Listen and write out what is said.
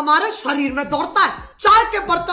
हमारे शरीर में दौड़ता है। चाय के बर्तन